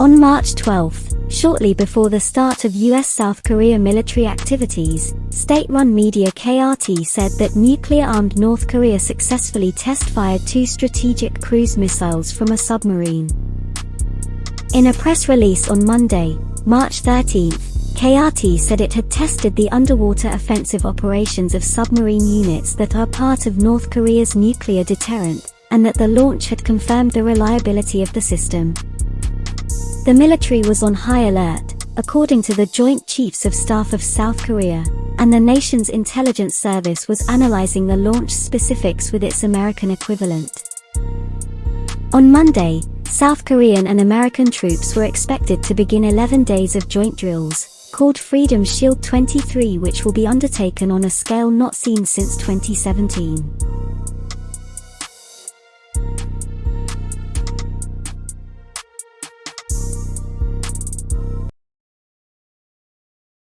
On March 12, shortly before the start of US-South Korea military activities, state-run media KRT said that nuclear-armed North Korea successfully test-fired two strategic cruise missiles from a submarine. In a press release on Monday, March 13, KRT said it had tested the underwater offensive operations of submarine units that are part of North Korea's nuclear deterrent, and that the launch had confirmed the reliability of the system. The military was on high alert, according to the Joint Chiefs of Staff of South Korea, and the nation's intelligence service was analyzing the launch specifics with its American equivalent. On Monday, South Korean and American troops were expected to begin 11 days of joint drills, called Freedom Shield 23 which will be undertaken on a scale not seen since 2017.